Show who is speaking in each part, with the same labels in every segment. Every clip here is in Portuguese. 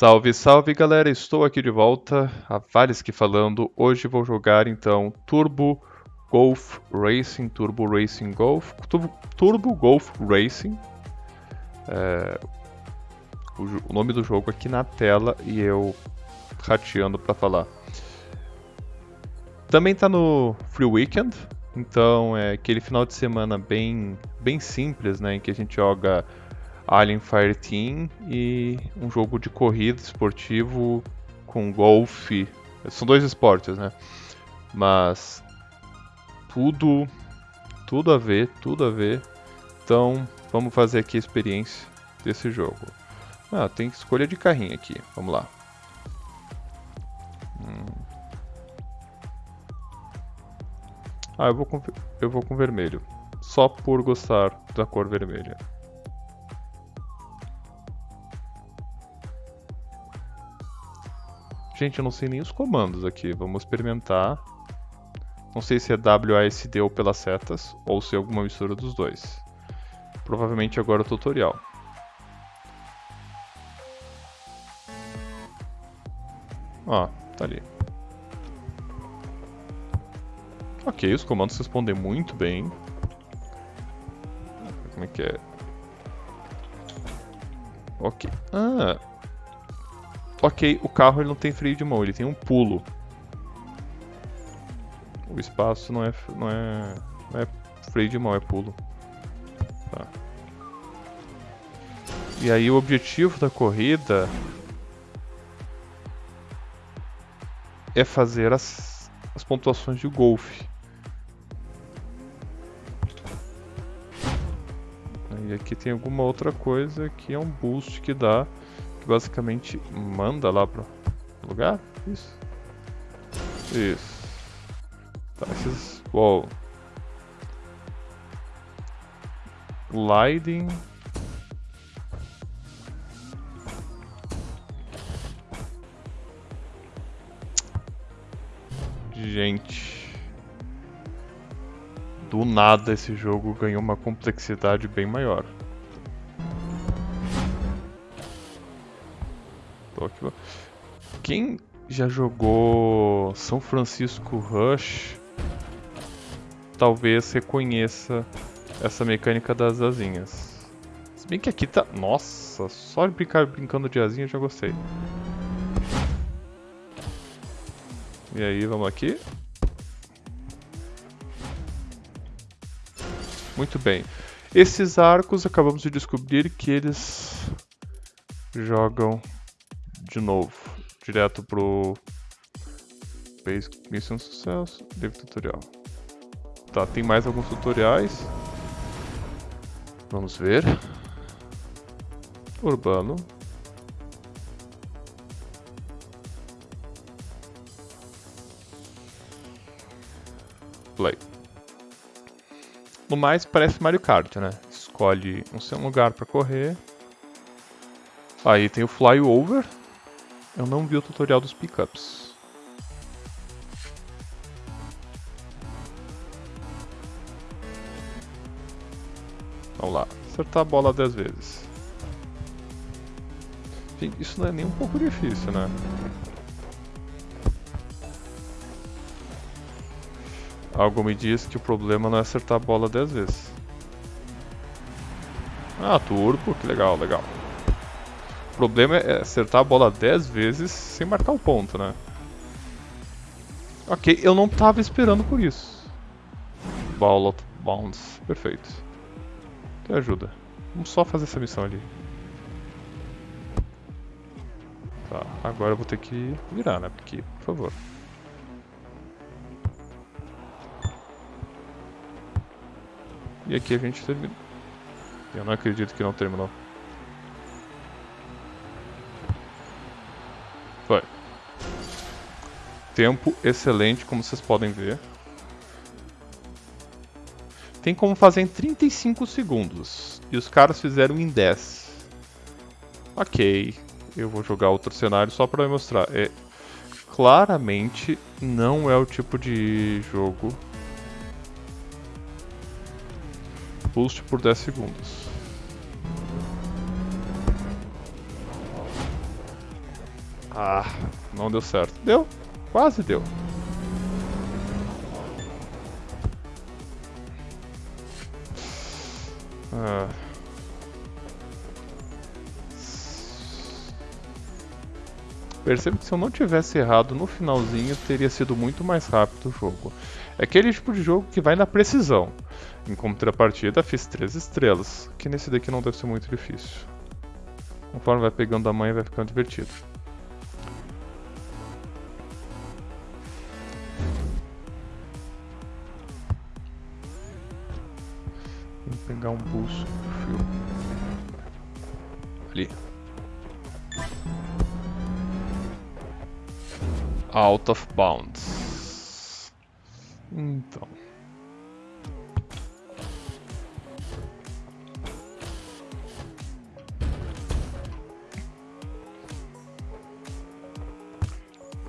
Speaker 1: Salve, salve galera, estou aqui de volta, a Valesky falando. Hoje vou jogar então Turbo Golf Racing, Turbo Racing Golf, Turbo, Turbo Golf Racing. É, o, o, nome do jogo aqui na tela e eu rateando para falar. Também está no Free Weekend, então é aquele final de semana bem, bem simples, né, em que a gente joga Alien Fireteam e um jogo de corrida esportivo com golfe. São dois esportes, né? Mas tudo, tudo a ver, tudo a ver. Então vamos fazer aqui a experiência desse jogo. Ah, tem escolha de carrinho aqui. Vamos lá. Hum. Ah, eu vou com, eu vou com vermelho. Só por gostar da cor vermelha. Gente, eu não sei nem os comandos aqui. Vamos experimentar. Não sei se é WASD ou pelas setas, ou se é alguma mistura dos dois. Provavelmente agora o tutorial. Ó, tá ali. Ok, os comandos respondem muito bem. Como é que é? Ok. Ah, Ok, o carro ele não tem freio de mão, ele tem um pulo. O espaço não é, não é, não é freio de mão, é pulo. Tá. E aí o objetivo da corrida é fazer as, as pontuações de golfe. E aqui tem alguma outra coisa que é um boost que dá basicamente manda lá pro lugar? Isso. Isso. Tá, esses... Uou. Gliding. Gente. Do nada esse jogo ganhou uma complexidade bem maior. Tóquio. Quem já jogou São Francisco Rush talvez reconheça essa mecânica das asinhas. Se bem que aqui tá... Nossa, só brincar brincando de asinha eu já gostei. E aí, vamos aqui. Muito bem. Esses arcos, acabamos de descobrir que eles jogam de novo, direto pro Base Mission Sucesso, Livre Tutorial. Tá, tem mais alguns tutoriais. Vamos ver. Urbano. Play. No mais, parece Mario Kart, né? Escolhe um lugar para correr. Aí tem o Flyover, eu não vi o tutorial dos pickups. Vamos lá, acertar a bola 10 vezes. Gente, isso não é nem um pouco difícil, né? Algo me diz que o problema não é acertar a bola 10 vezes. Ah, turbo, que legal, legal problema é acertar a bola 10 vezes sem marcar o ponto, né? Ok, eu não tava esperando por isso. Ball of Bounds, perfeito. Que ajuda. Vamos só fazer essa missão ali. Tá, agora eu vou ter que virar, né? Porque, por favor. E aqui a gente termina. Eu não acredito que não terminou. Tempo excelente, como vocês podem ver. Tem como fazer em 35 segundos. E os caras fizeram em 10. Ok. Eu vou jogar outro cenário só para mostrar. É, claramente não é o tipo de jogo boost por 10 segundos. Ah, não deu certo. Deu. Quase deu. Ah. Percebo que se eu não tivesse errado no finalzinho, teria sido muito mais rápido o jogo. É aquele tipo de jogo que vai na precisão. Em contrapartida, fiz 3 estrelas, que nesse daqui não deve ser muito difícil. Conforme vai pegando a manha, vai ficando divertido. Pegar um pulso fio. Ali. Out of bounds. Então.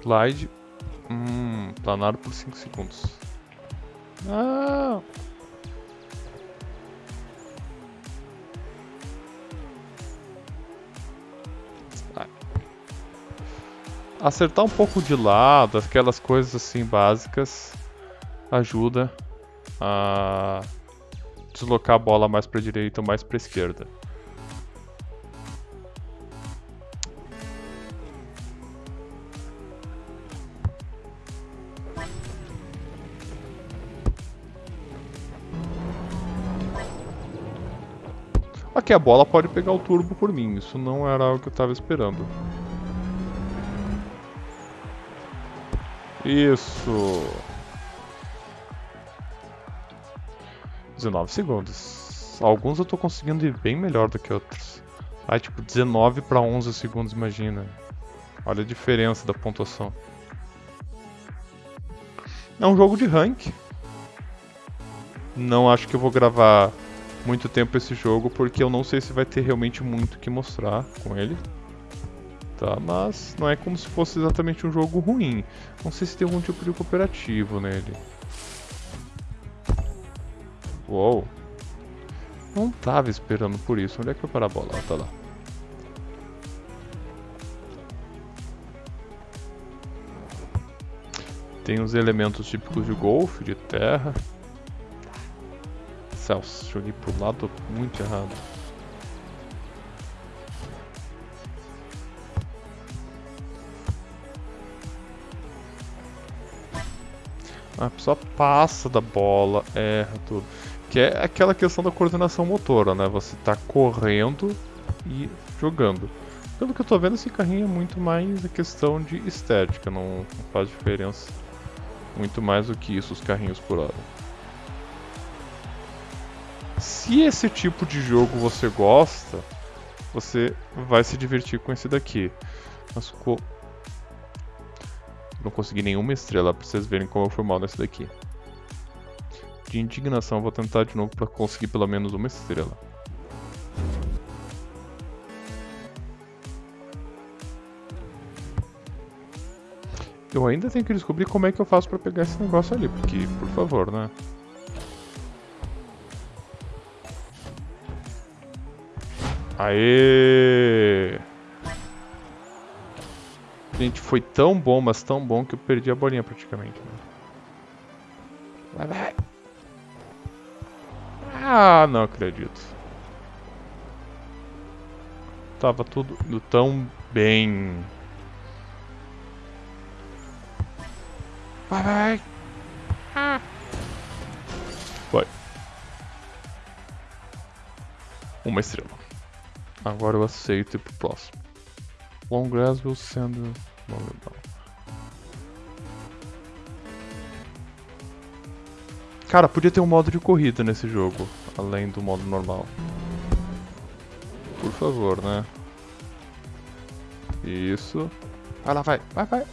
Speaker 1: Glide. Hum, planar por 5 segundos. Ah! Acertar um pouco de lado, aquelas coisas assim básicas, ajuda a deslocar a bola mais para direita ou mais para esquerda. Aqui a bola pode pegar o turbo por mim, isso não era algo que eu estava esperando. Isso. 19 segundos. Alguns eu tô conseguindo ir bem melhor do que outros. Ah, tipo 19 para 11 segundos, imagina. Olha a diferença da pontuação. É um jogo de rank. Não acho que eu vou gravar muito tempo esse jogo, porque eu não sei se vai ter realmente muito que mostrar com ele. Tá, mas não é como se fosse exatamente um jogo ruim. Não sei se tem algum tipo de cooperativo nele. Uou. Não tava esperando por isso. Onde é que foi parar a bola? Tá lá. Tem os elementos típicos de golfe, de terra. Celso, joguei pro lado muito errado. A pessoa passa da bola, erra tudo. Que é aquela questão da coordenação motora, né? Você tá correndo e jogando. Pelo que eu tô vendo, esse carrinho é muito mais a questão de estética, não, faz diferença muito mais do que isso, os carrinhos por hora. Se esse tipo de jogo você gosta, você vai se divertir com esse daqui. Mas não consegui nenhuma estrela pra vocês verem como eu fui mal nesse daqui. De indignação, vou tentar de novo pra conseguir pelo menos uma estrela. Eu ainda tenho que descobrir como é que eu faço pra pegar esse negócio ali, porque, por favor, né? Aê! Gente, foi tão bom, mas tão bom que eu perdi a bolinha praticamente. Né? Vai, vai. Ah, não acredito. Tava tudo tão bem. Vai, vai. Ah. Foi. Uma estrela. Agora eu aceito ir pro próximo. Long grass will send Cara, podia ter um modo de corrida nesse jogo, além do modo normal. Por favor, né? Isso. Vai lá, vai, vai, vai.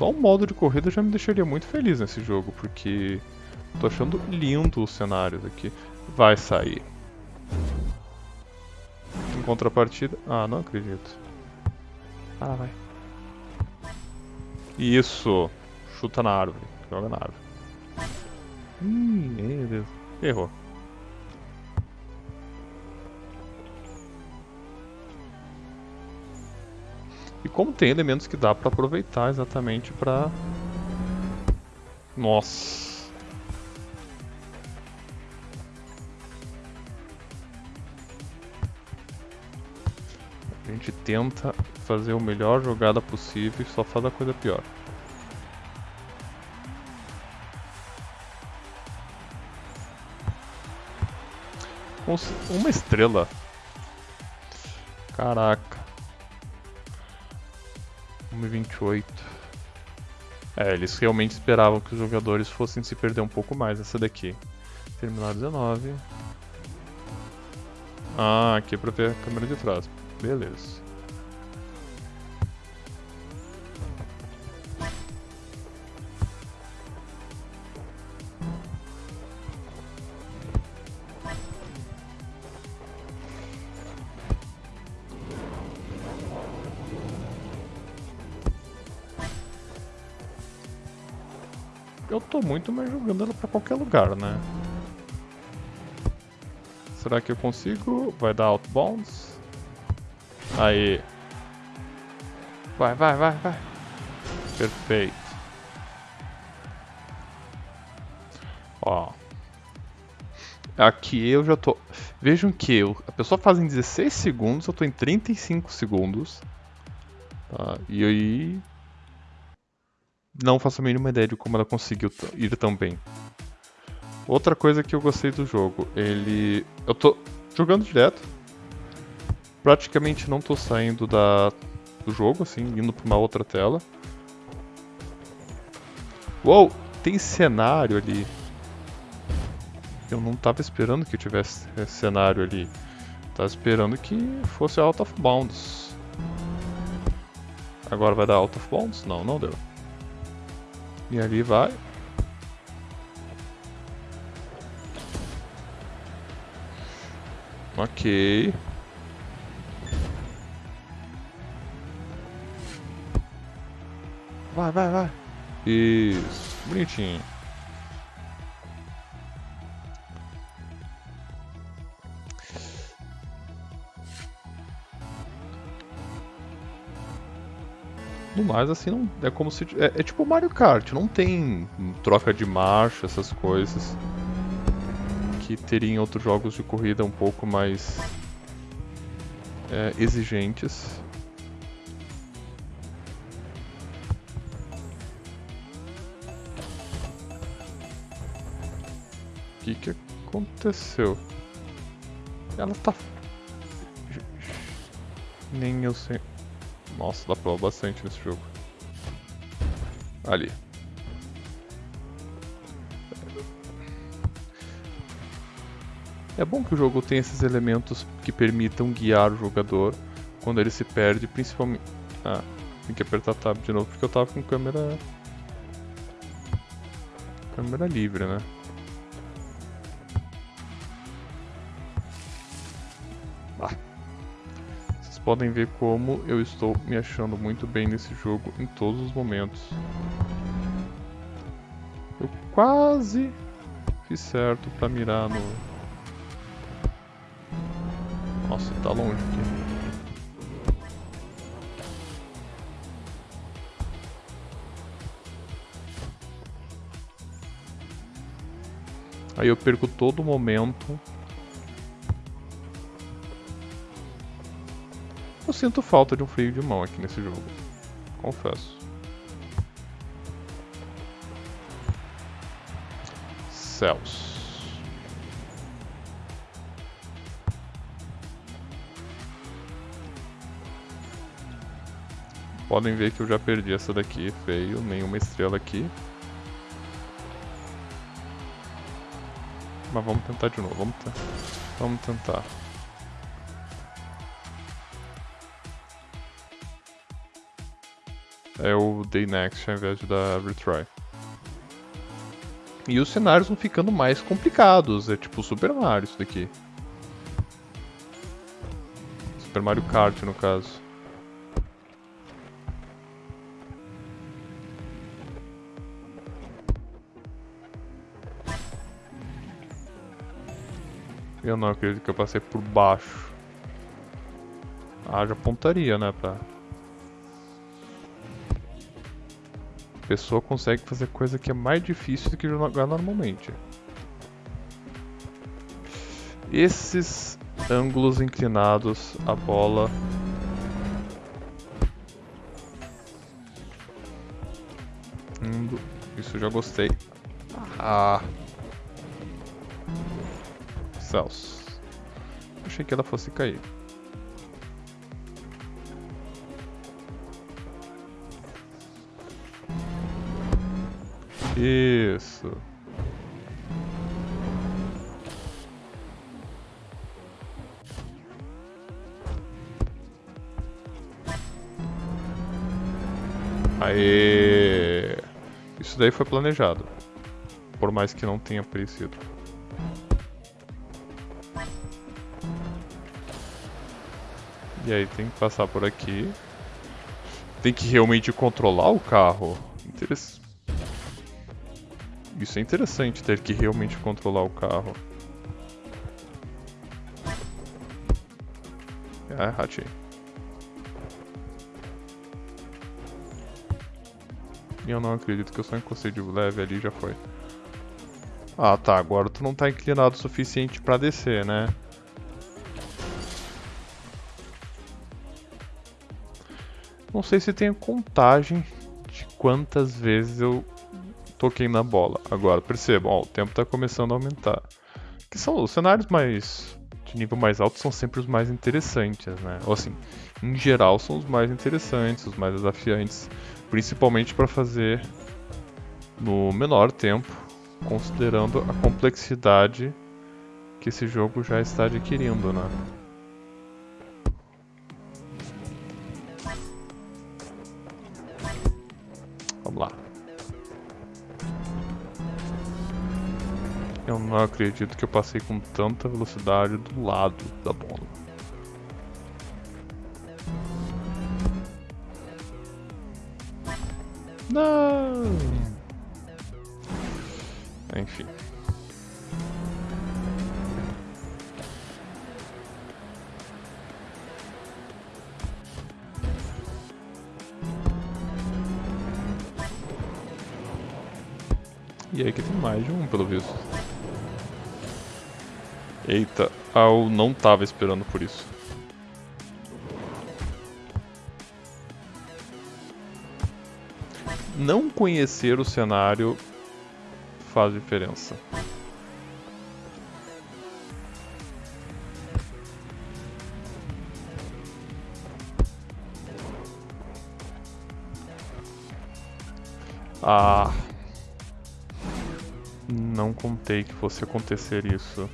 Speaker 1: Só o modo de corrida já me deixaria muito feliz nesse jogo, porque tô achando lindo os cenários aqui. Vai sair. Em contrapartida... Ah, não acredito. Ah, vai. Isso. chuta na árvore. Joga na árvore. Ih, meu Deus. Errou. E como tem elementos que dá pra aproveitar exatamente pra... Nossa. A gente tenta fazer a melhor jogada possível e só faz a coisa pior. Uma estrela. Caraca. 1,28. É, eles realmente esperavam que os jogadores fossem se perder um pouco mais essa daqui. Terminar 19. Ah, aqui é pra ver a câmera de trás. Beleza. Muito mais jogando ela pra qualquer lugar, né? Será que eu consigo? Vai dar outbounds? Aí. Vai, vai, vai, vai. Perfeito. Ó. Aqui eu já tô... Vejam que eu, a pessoa faz em 16 segundos, eu tô em 35 segundos. Tá? E aí... Não faço a mínima ideia de como ela conseguiu ir tão bem. Outra coisa que eu gostei do jogo, ele... Eu tô jogando direto, praticamente não tô saindo da, do jogo, assim, indo pra uma outra tela. Uou, tem cenário ali. Eu não tava esperando que tivesse cenário ali. Tava esperando que fosse Out of Bounds. Agora vai dar Out of Bounds? Não, não deu. E ali vai. Ok. Vai, vai, vai. Isso. Bonitinho. Assim, não, é como se... É, é tipo Mario Kart, não tem troca de marcha, essas coisas. Que teria em outros jogos de corrida um pouco mais... É, exigentes. que que aconteceu? Ela tá... Nem eu sei... Nossa, dá pra bastante nesse jogo. Ali. É bom que o jogo tenha esses elementos que permitam guiar o jogador quando ele se perde, principalmente... Ah, tem que apertar tab de novo porque eu tava com câmera... Câmera livre, né? Podem ver como eu estou me achando muito bem nesse jogo em todos os momentos. Eu quase fiz certo para mirar no... Nossa, tá longe aqui. Aí eu perco todo momento sinto falta de um freio de mão aqui nesse jogo. Confesso. Céus. Podem ver que eu já perdi essa daqui, feio, nenhuma estrela aqui. Mas vamos tentar de novo, vamos, vamos tentar. é o Day Next ao invés de dar Retry. E os cenários vão ficando mais complicados, é tipo Super Mario isso daqui. Super Mario Kart no caso. Eu não acredito que eu passei por baixo. Ah, Haja pontaria, né, pra pessoa consegue fazer coisa que é mais difícil do que jogar normalmente. Esses ângulos inclinados, a bola... Isso eu já gostei. Ah... Céus. Achei que ela fosse cair. Isso. Aê! Isso daí foi planejado. Por mais que não tenha parecido. E aí tem que passar por aqui. Tem que realmente controlar o carro. Interess... Isso é interessante, ter que realmente controlar o carro. Ah, ratei. E eu não acredito que eu só encostei de leve ali já foi. Ah tá, agora tu não tá inclinado o suficiente pra descer, né? Não sei se tem contagem de quantas vezes eu toquei na bola. Agora, percebam, ó, o tempo está começando a aumentar. Que são os cenários mais de nível mais alto são sempre os mais interessantes, né? Ou assim, em geral são os mais interessantes, os mais desafiantes, principalmente para fazer no menor tempo, considerando a complexidade que esse jogo já está adquirindo, né? Vamos lá. Eu não acredito que eu passei com tanta velocidade do lado da bola. Não! Enfim. E aí aqui tem mais de um, pelo visto. Eita, eu não tava esperando por isso. Não conhecer o cenário faz diferença. Ah... Não contei que fosse acontecer isso.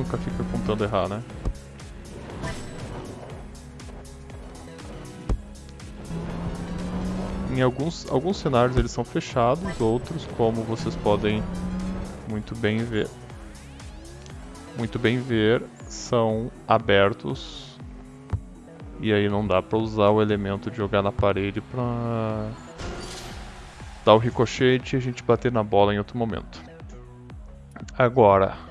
Speaker 1: Nunca fica contando errar, né? Em alguns, alguns cenários eles são fechados, outros, como vocês podem muito bem ver, muito bem ver, são abertos. E aí não dá pra usar o elemento de jogar na parede pra dar o ricochete e a gente bater na bola em outro momento. Agora,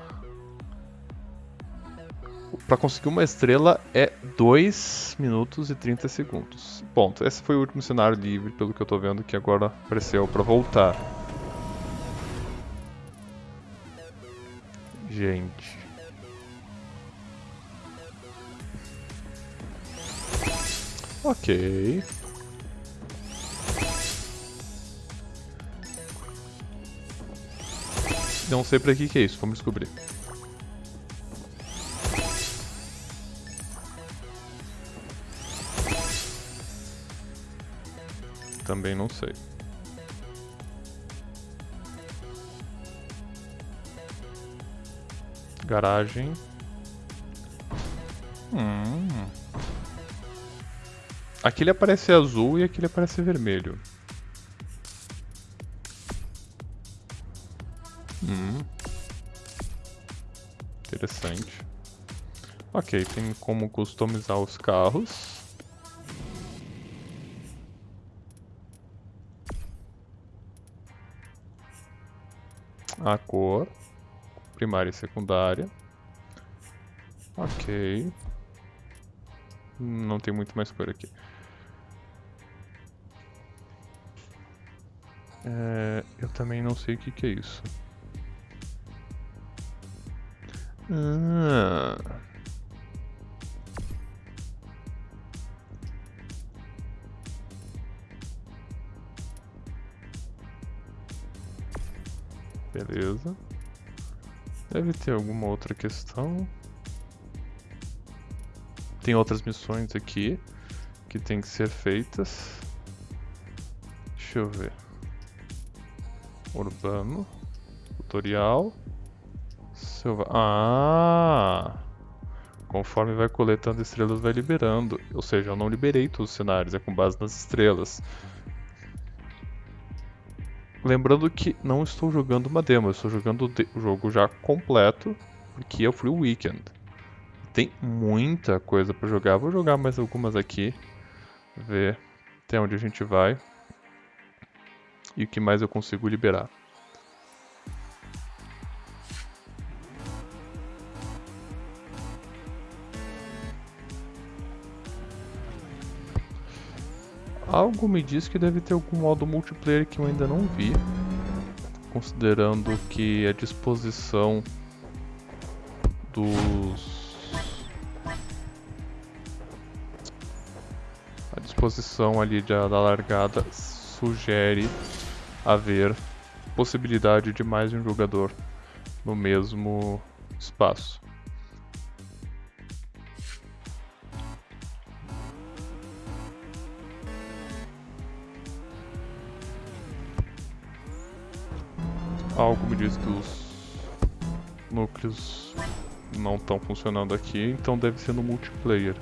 Speaker 1: para conseguir uma estrela é 2 minutos e 30 segundos. Ponto. Esse foi o último cenário livre, pelo que eu tô vendo, que agora apareceu para voltar. Gente. Ok. Não sei pra que que é isso, vamos descobrir. Também não sei. Garagem. Hum. Aqui ele aparece azul e aqui ele aparece vermelho. Hum. Interessante. Ok, tem como customizar os carros. A cor. primária e secundária. Ok. Não tem muito mais cor aqui. É, eu também não sei o que, que é isso. Ah. Beleza. Deve ter alguma outra questão. Tem outras missões aqui que tem que ser feitas. Deixa eu ver. Urbano. Tutorial. Silva. Ah! Conforme vai coletando estrelas, vai liberando. Ou seja, eu não liberei todos os cenários, é com base nas estrelas. Lembrando que não estou jogando uma demo, estou jogando o jogo já completo, porque é o Free Weekend. Tem muita coisa para jogar, vou jogar mais algumas aqui, ver até onde a gente vai e o que mais eu consigo liberar. Algo me diz que deve ter algum modo multiplayer que eu ainda não vi. Considerando que a disposição dos... A disposição ali da, da largada sugere haver possibilidade de mais um jogador no mesmo espaço. Algo me diz que os núcleos não estão funcionando aqui, então deve ser no multiplayer.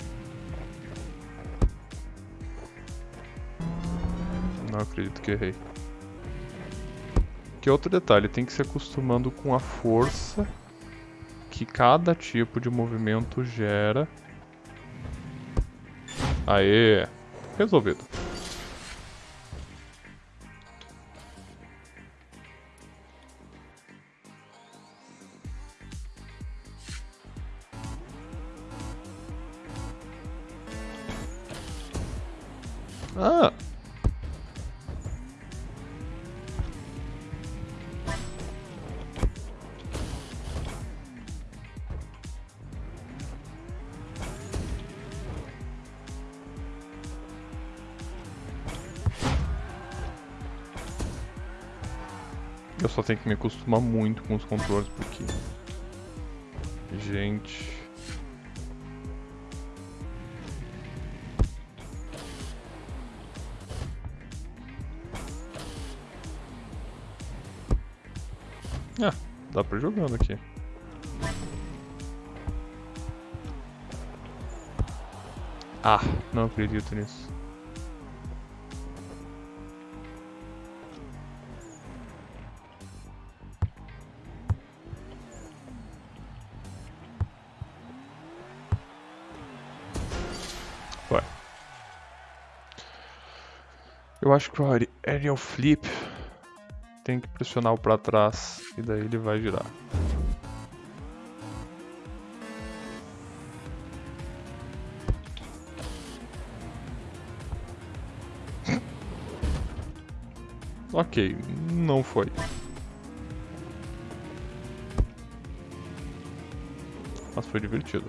Speaker 1: Não acredito que errei. Que outro detalhe, tem que se acostumando com a força que cada tipo de movimento gera. Aê! Resolvido. Me acostumar muito com os controles porque... Gente... Ah, dá pra ir jogando aqui. Ah, não acredito nisso. Eu acho que o Aerial Flip tem que pressionar o para trás e daí ele vai girar. ok, não foi. Mas foi divertido.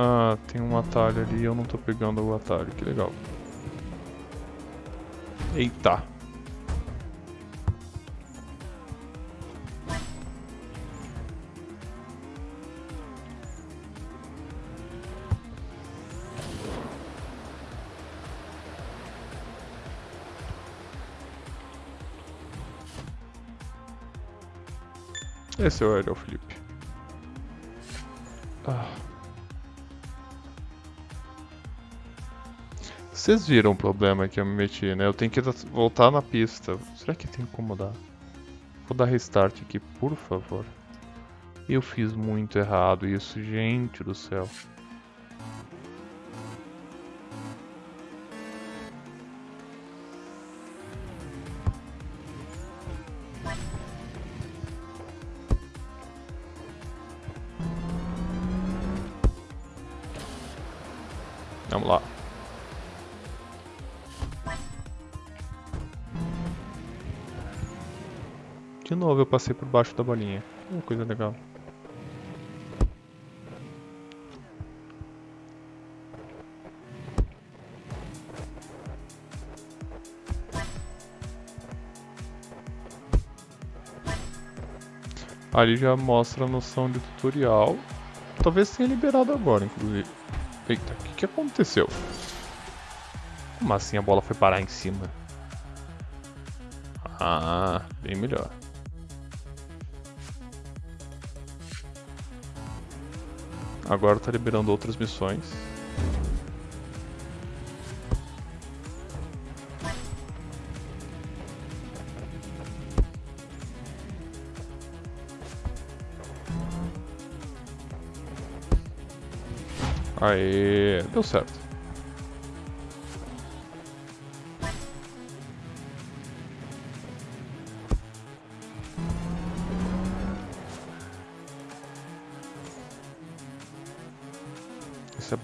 Speaker 1: Ah, tem um atalho ali e eu não tô pegando o atalho, que legal. Eita. Esse é o Aerial Flip. Ah. Vocês viram o problema que eu me meti, né? Eu tenho que voltar na pista. Será que tem como dar? Vou dar restart aqui, por favor. Eu fiz muito errado isso, gente do céu. Vamos lá. Novo eu passei por baixo da bolinha. Uma coisa legal. Ali já mostra a noção de tutorial. Talvez tenha liberado agora, inclusive. Eita, o que, que aconteceu? Como assim a bola foi parar em cima? Ah, bem melhor. Agora tá liberando outras missões. Aê, deu certo.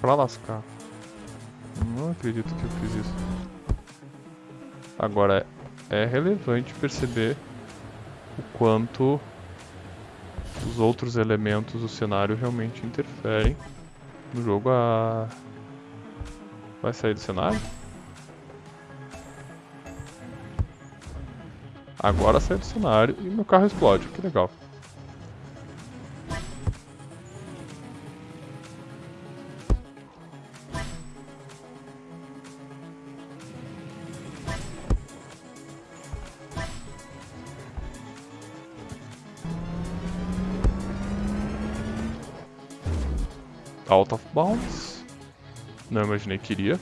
Speaker 1: Pra lascar. Não acredito que eu fiz isso. Agora, é relevante perceber o quanto os outros elementos do cenário realmente interferem no jogo a... Vai sair do cenário? Agora sai do cenário e meu carro explode, que legal. Não imaginei que iria.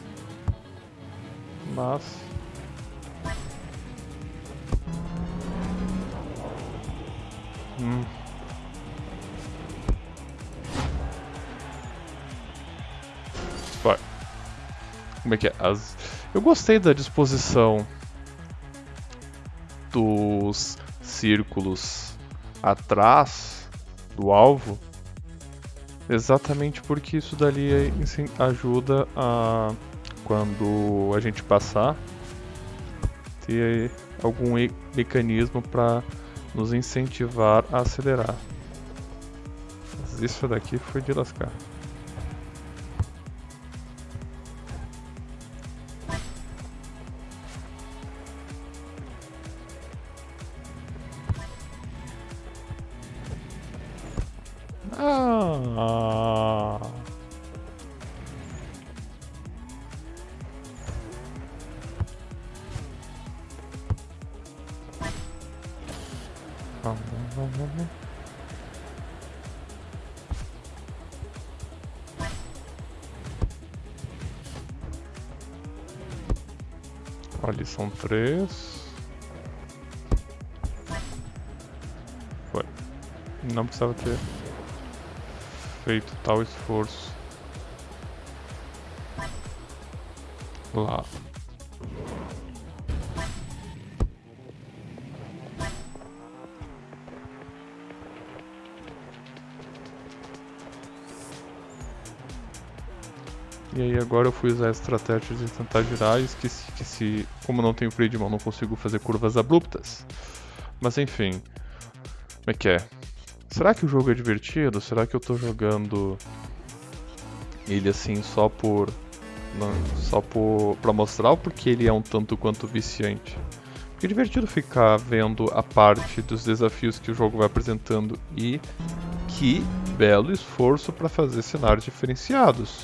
Speaker 1: Mas... Hum. Vai. Como é que é? As... Eu gostei da disposição dos círculos atrás do alvo Exatamente porque isso dali ajuda a quando a gente passar ter algum mecanismo para nos incentivar a acelerar. Mas isso daqui foi de lascar. Tal esforço lá. E aí agora eu fui usar a estratégia de tentar girar e esqueci que se, como não tenho freio de mão, não consigo fazer curvas abruptas. Mas enfim, como é que é? Será que o jogo é divertido? Será que eu tô jogando ele assim só por não, só por para mostrar porque ele é um tanto quanto viciante? Porque é divertido ficar vendo a parte dos desafios que o jogo vai apresentando e que belo esforço para fazer cenários diferenciados.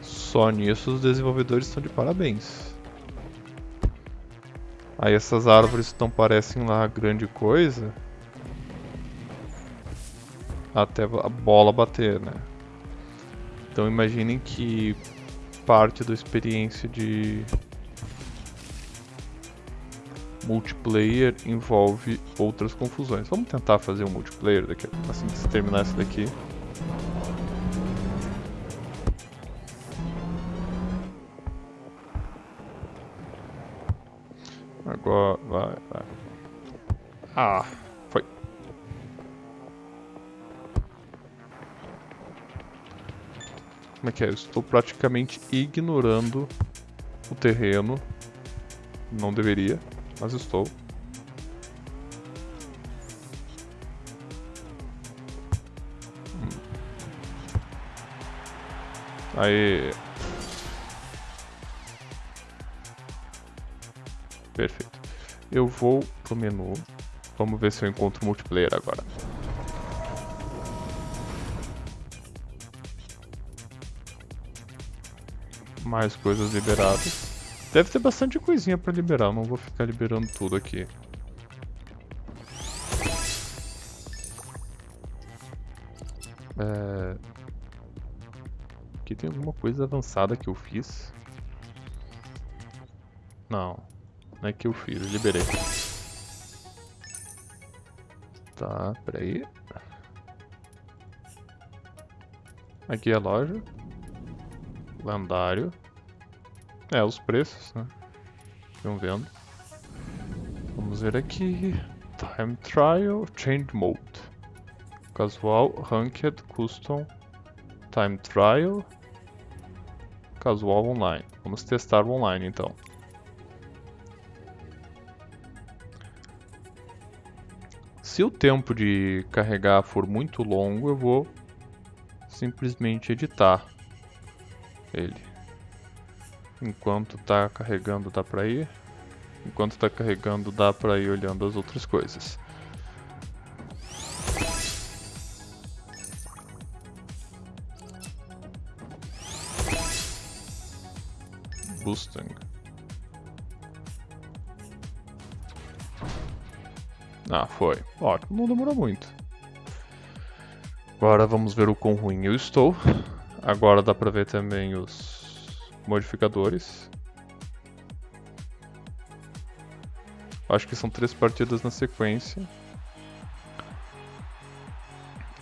Speaker 1: Só nisso os desenvolvedores estão de parabéns. Aí essas árvores não parecem lá grande coisa, até a bola bater, né? Então imaginem que parte da experiência de multiplayer envolve outras confusões. Vamos tentar fazer um multiplayer daqui, assim que terminar esse daqui. Agora vai, vai. Ah! Como é que é? Eu estou praticamente ignorando o terreno. Não deveria, mas estou. Hum. Aí. Perfeito. Eu vou pro menu. Vamos ver se eu encontro multiplayer agora. Mais coisas liberadas. Deve ter bastante coisinha pra liberar, não vou ficar liberando tudo aqui. É... Aqui tem alguma coisa avançada que eu fiz. Não, não é que eu fiz, eu liberei. Tá, peraí. Aqui é a loja lendário. É, os preços, né? Estão vendo. Vamos ver aqui. Time Trial, Change Mode. Casual, Ranked, Custom, Time Trial, Casual Online. Vamos testar o online então. Se o tempo de carregar for muito longo, eu vou simplesmente editar ele. Enquanto tá carregando dá pra ir. Enquanto tá carregando dá pra ir olhando as outras coisas. Mustang. Ah, foi. Ótimo, não demorou muito. Agora vamos ver o quão ruim eu estou. Agora dá pra ver também os modificadores. Acho que são três partidas na sequência.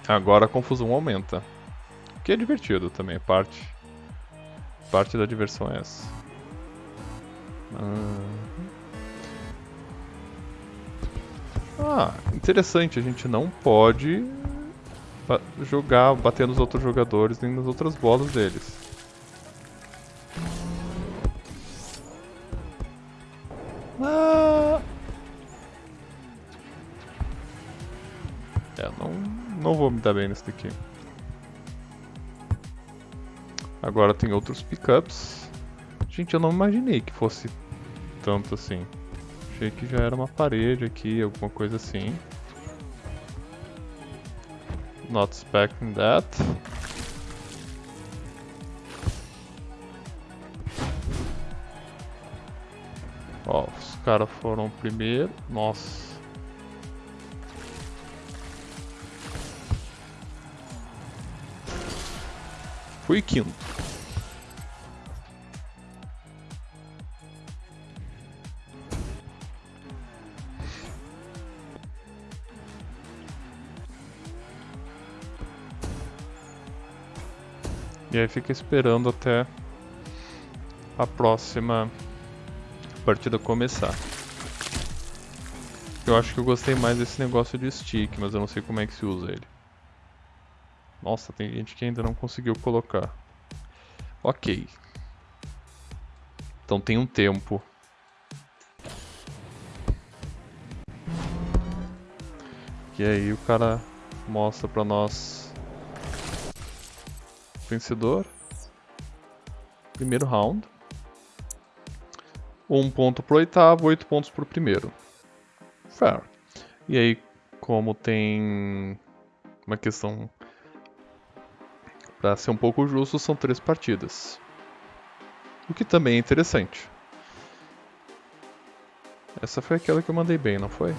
Speaker 1: Agora a confusão aumenta. Que é divertido também, parte. Parte da diversão é essa. Ah, interessante, a gente não pode jogar, bater nos outros jogadores nem nas outras bolas deles. Ah. É, não, não vou me dar bem nesse daqui. Agora tem outros pickups. Gente, eu não imaginei que fosse tanto assim. Achei que já era uma parede aqui, alguma coisa assim. Not expecting that. Ó, os caras foram primeiro. Nossa. Fui quinto. E aí fica esperando até a próxima partida começar. Eu acho que eu gostei mais desse negócio de stick, mas eu não sei como é que se usa ele. Nossa, tem gente que ainda não conseguiu colocar. Ok. Então tem um tempo. E aí o cara mostra pra nós vencedor. Primeiro round. Um ponto pro oitavo, oito pontos pro primeiro. Fair. E aí, como tem uma questão para ser um pouco justo, são três partidas. O que também é interessante. Essa foi aquela que eu mandei bem, não foi?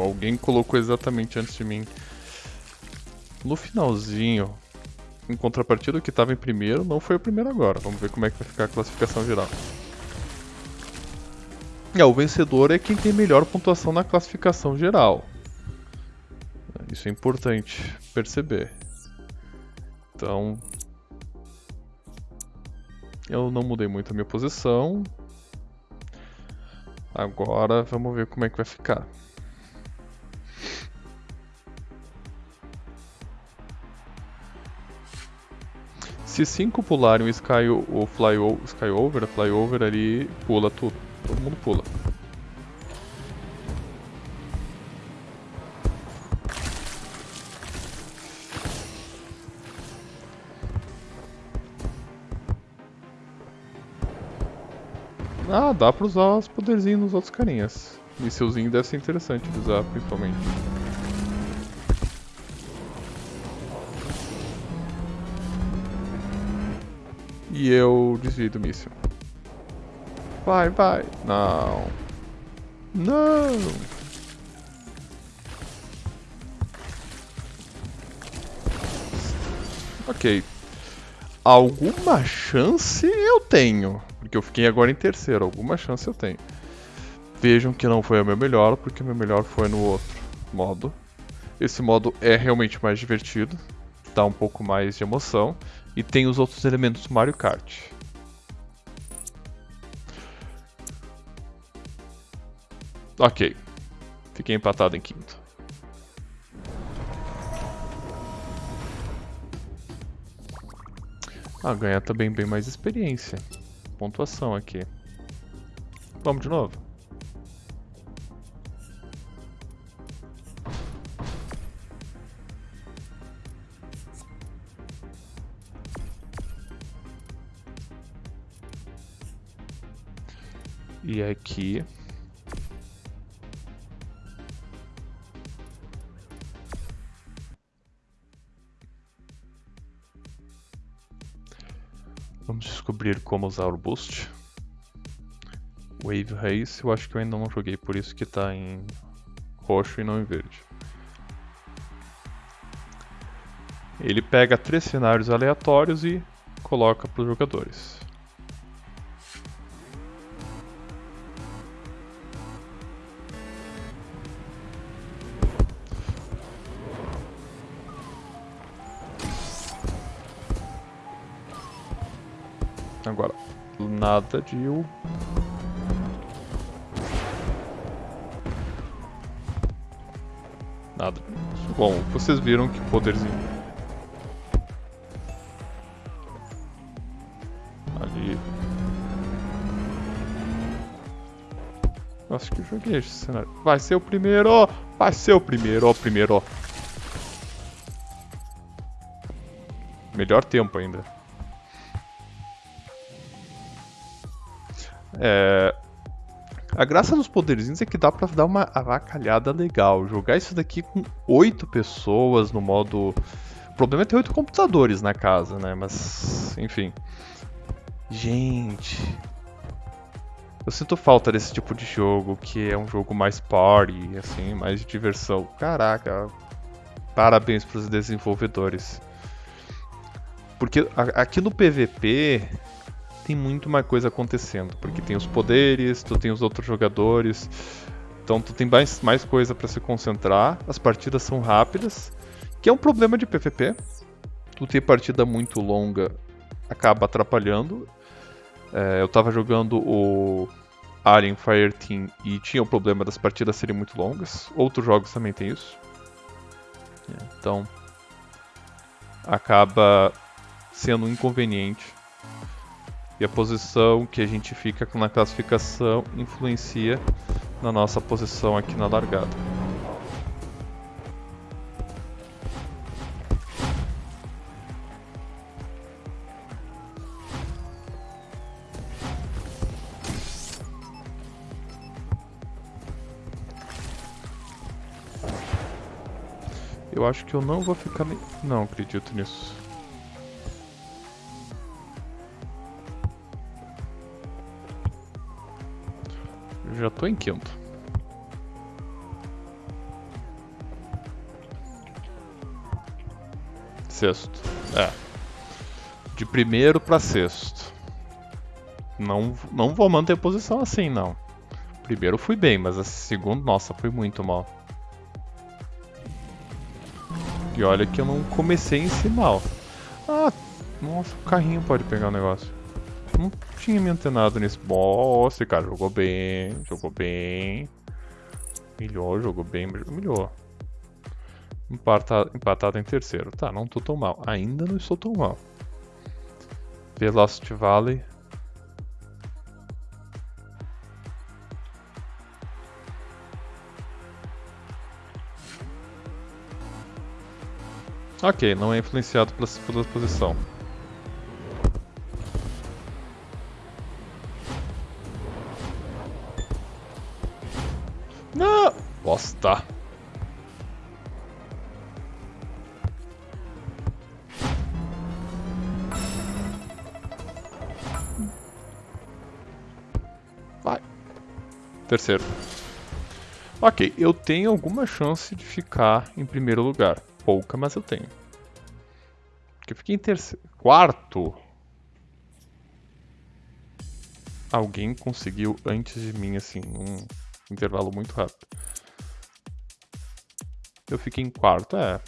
Speaker 1: Alguém colocou exatamente antes de mim. No finalzinho, em contrapartida, o que estava em primeiro não foi o primeiro agora. Vamos ver como é que vai ficar a classificação geral. É, o vencedor é quem tem melhor pontuação na classificação geral. Isso é importante perceber. Então, eu não mudei muito a minha posição. Agora vamos ver como é que vai ficar. Se cinco pularem o Sky, o fly, o Skyover, a Flyover ali pula tudo. Todo mundo pula. Ah, dá pra usar os poderzinhos nos outros carinhas. Mísselzinho deve ser interessante de usar, principalmente. E eu desvio do míssil. Vai, vai. Não. Não. Ok. Alguma chance eu tenho. Porque eu fiquei agora em terceiro. Alguma chance eu tenho. Vejam que não foi o meu melhor, porque o meu melhor foi no outro modo. Esse modo é realmente mais divertido. Dá um pouco mais de emoção. E tem os outros elementos do Mario Kart. Ok. Fiquei empatado em quinto. Ah, ganhar também bem mais experiência. Pontuação aqui. Vamos de novo? Como usar o boost. Wave Race, eu acho que eu ainda não joguei, por isso que está em roxo e não em verde. Ele pega três cenários aleatórios e coloca para os jogadores. Nada de. Nada. Bom, vocês viram que poderzinho. Ali. Acho que eu joguei esse cenário. Vai ser o primeiro! Vai ser o primeiro, ó, primeiro, ó. Melhor tempo ainda. É... A graça dos poderzinhos é que dá pra dar uma avacalhada legal. Jogar isso daqui com oito pessoas no modo. O problema é ter oito computadores na casa, né? Mas, enfim. Gente. Eu sinto falta desse tipo de jogo, que é um jogo mais party, assim, mais de diversão. Caraca, parabéns pros desenvolvedores. Porque aqui no PVP, tem muito mais coisa acontecendo, porque tem os poderes, tu tem os outros jogadores, então tu tem mais, mais coisa para se concentrar, as partidas são rápidas, que é um problema de PVP. Tu ter partida muito longa acaba atrapalhando. É, eu tava jogando o Alien Fireteam e tinha o problema das partidas serem muito longas. Outros jogos também tem isso. Então acaba sendo um inconveniente e a posição que a gente fica na classificação influencia na nossa posição aqui na largada. Eu acho que eu não vou ficar... Não acredito nisso. Já tô em quinto. Sexto. É. De primeiro para sexto. Não, não vou manter posição assim, não. Primeiro fui bem, mas a segundo, nossa, foi muito mal. E olha que eu não comecei em si mal. Ah, nossa, o carrinho pode pegar o negócio. Não tinha me antenado nesse. Esse cara jogou bem, jogou bem. Humilhou, jogou bem, humilhou. Empatado, empatado em terceiro. Tá, não tô tão mal. Ainda não estou tão mal. Velocity Valley. Ok, não é influenciado pela, pela posição. Terceiro. Ok, eu tenho alguma chance de ficar em primeiro lugar. Pouca, mas eu tenho. Porque eu fiquei em terceiro. Quarto! Alguém conseguiu antes de mim, assim, um intervalo muito rápido. Eu fiquei em quarto, é.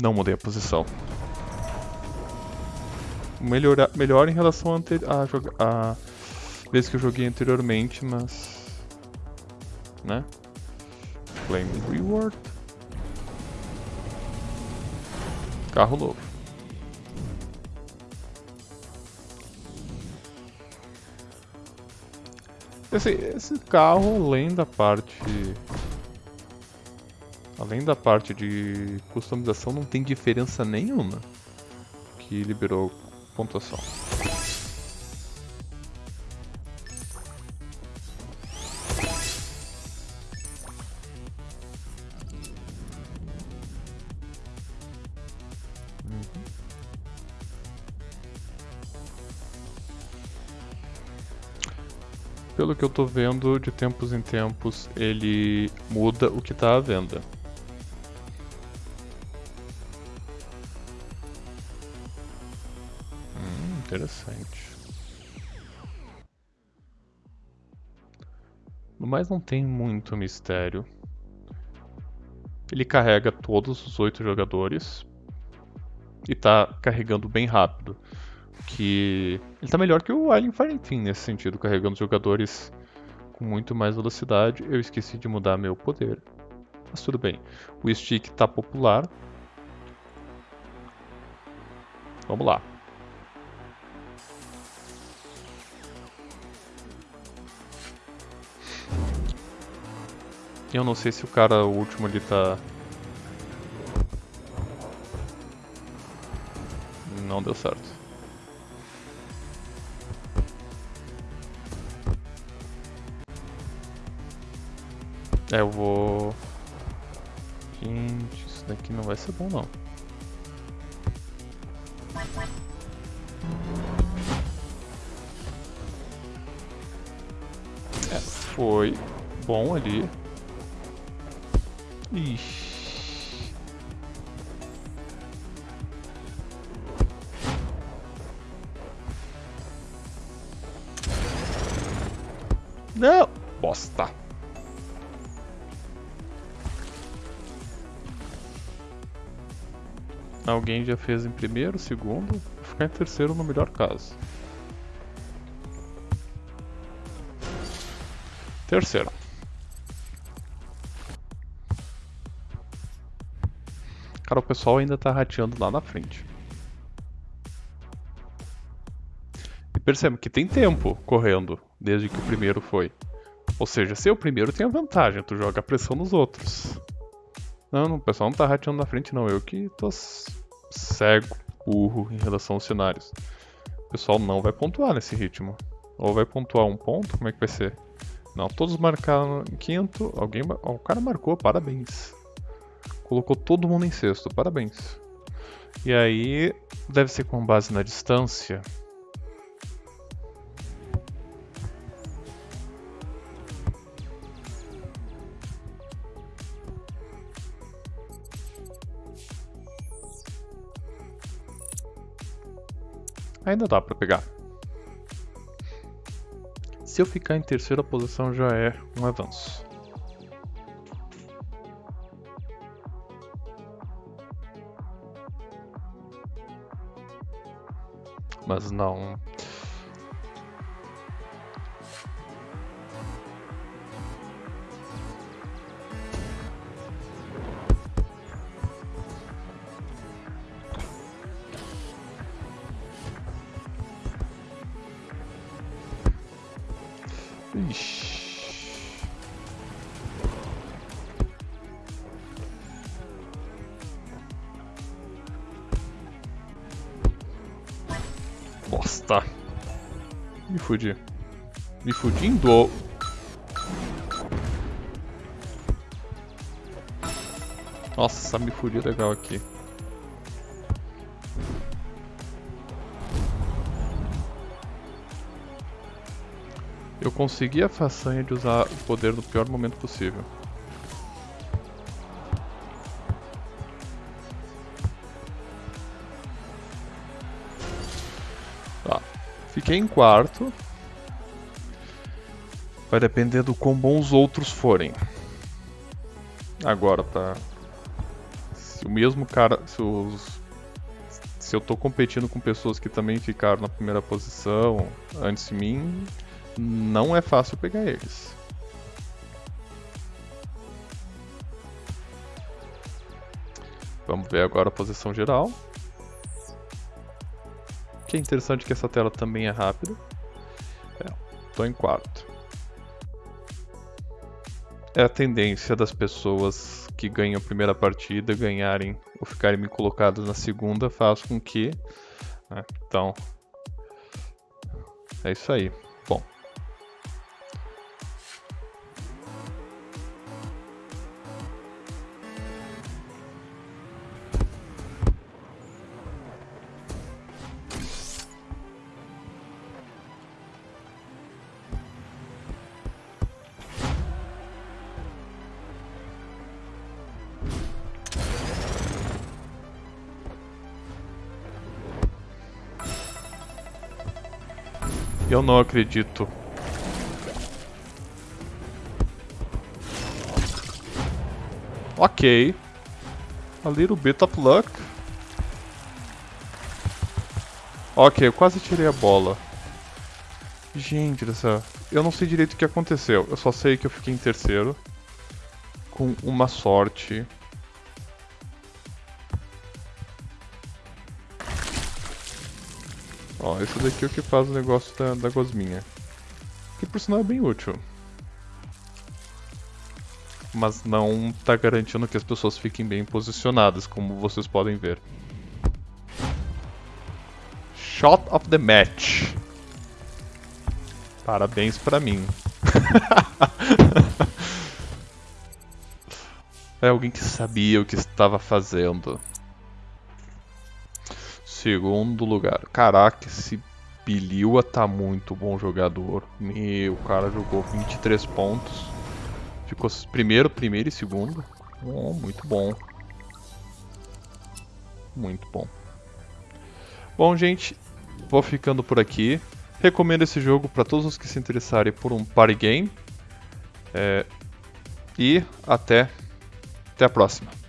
Speaker 1: Não mudei a posição. Melhor, melhor em relação a, a vez que eu joguei anteriormente, mas... Né? Flame Reward. Carro novo. Esse, esse carro, além da parte... Além da parte de customização, não tem diferença nenhuma que liberou pontuação. Pelo que eu tô vendo, de tempos em tempos ele muda o que tá à venda. Hum, interessante. No mais não tem muito mistério. Ele carrega todos os oito jogadores e tá carregando bem rápido que ele tá melhor que o Alien Fireteam nesse sentido, carregando jogadores com muito mais velocidade. Eu esqueci de mudar meu poder, mas tudo bem. O stick tá popular. Vamos lá. Eu não sei se o cara o último ali tá não deu certo. É, eu vou... Gente, isso daqui não vai ser bom não. É, foi bom ali. Ixi. Não! Alguém já fez em primeiro, segundo, ficar em terceiro no melhor caso. Terceiro. Cara, o pessoal ainda tá rateando lá na frente. E percebe que tem tempo correndo, desde que o primeiro foi. Ou seja, ser o primeiro tem a vantagem, tu joga pressão nos outros. Não, não, o pessoal não tá rateando na frente não, eu que tô cego, burro em relação aos cenários. O pessoal não vai pontuar nesse ritmo. Ou vai pontuar um ponto, como é que vai ser? Não, todos marcaram em quinto, alguém... O cara marcou, parabéns. Colocou todo mundo em sexto, parabéns. E aí, deve ser com base na distância. Ainda dá pra pegar. Se eu ficar em terceira posição já é um avanço. Mas não. Fudi. Me fudindo. Nossa, me fudi legal aqui. Eu consegui a façanha de usar o poder no pior momento possível. Tá. Fiquei em quarto. Vai depender do quão bons os outros forem. Agora, pra... Se o mesmo cara... Se os... Se eu tô competindo com pessoas que também ficaram na primeira posição antes de mim, não é fácil pegar eles. Vamos ver agora a posição geral. O que é interessante que essa tela também é rápida. Estou é, em quarto. É a tendência das pessoas que ganham a primeira partida ganharem ou ficarem me colocadas na segunda faz com que... Né, então, é isso aí. Eu não acredito. Ok. A little bit of luck. Ok, eu quase tirei a bola. Gente. Eu não sei direito o que aconteceu. Eu só sei que eu fiquei em terceiro. Com uma sorte Esse daqui é o que faz o negócio da, da gosminha. Que por sinal é bem útil. Mas não tá garantindo que as pessoas fiquem bem posicionadas, como vocês podem ver. Shot of the match. Parabéns pra mim. é alguém que sabia o que estava fazendo. Segundo lugar. Caraca, esse Biliua tá muito bom jogador. Meu, o cara jogou 23 pontos. Ficou primeiro, primeiro e segundo. Oh, muito bom. Muito bom. Bom, gente, vou ficando por aqui. Recomendo esse jogo para todos os que se interessarem por um party game. É... E até, até a próxima.